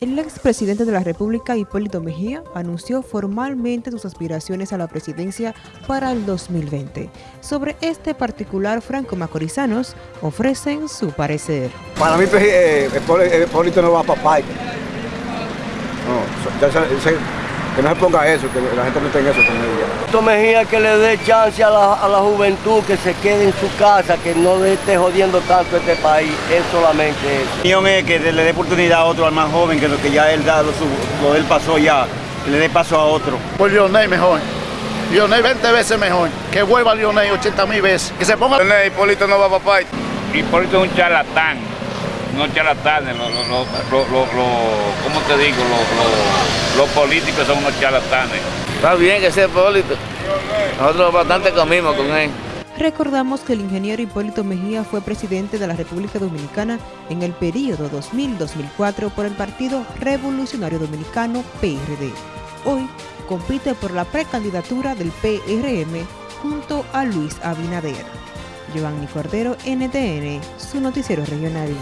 El expresidente de la República, Hipólito Mejía, anunció formalmente sus aspiraciones a la presidencia para el 2020. Sobre este particular, Franco Macorizanos ofrecen su parecer. Para mí, pues, eh, Hipólito no va para país. No, ya se, que no se ponga eso, que la gente no tenga eso con ella. Mejía que le dé chance a la, juventud que se quede en su casa, que no le esté jodiendo tanto este país, es solamente eso. Mi es que le dé oportunidad a otro, al más joven, que lo que ya él da, lo, lo él pasó ya, que le dé paso a otro. Por Lionel mejor. Lionel 20 veces mejor. Que vuelva Lionel 80 mil veces. Que se ponga... Lionel, Hipólito no va a papá. Hipólito es un charlatán no charlatanes, lo, lo, lo, ¿cómo te digo? Los políticos son unos charlatanes. Está bien que sea Hipólito. Nosotros bastante comimos con él. Recordamos que el ingeniero Hipólito Mejía fue presidente de la República Dominicana en el periodo 2000-2004 por el Partido Revolucionario Dominicano PRD. Hoy compite por la precandidatura del PRM junto a Luis Abinader. Giovanni Cordero, NTN, su noticiero regional.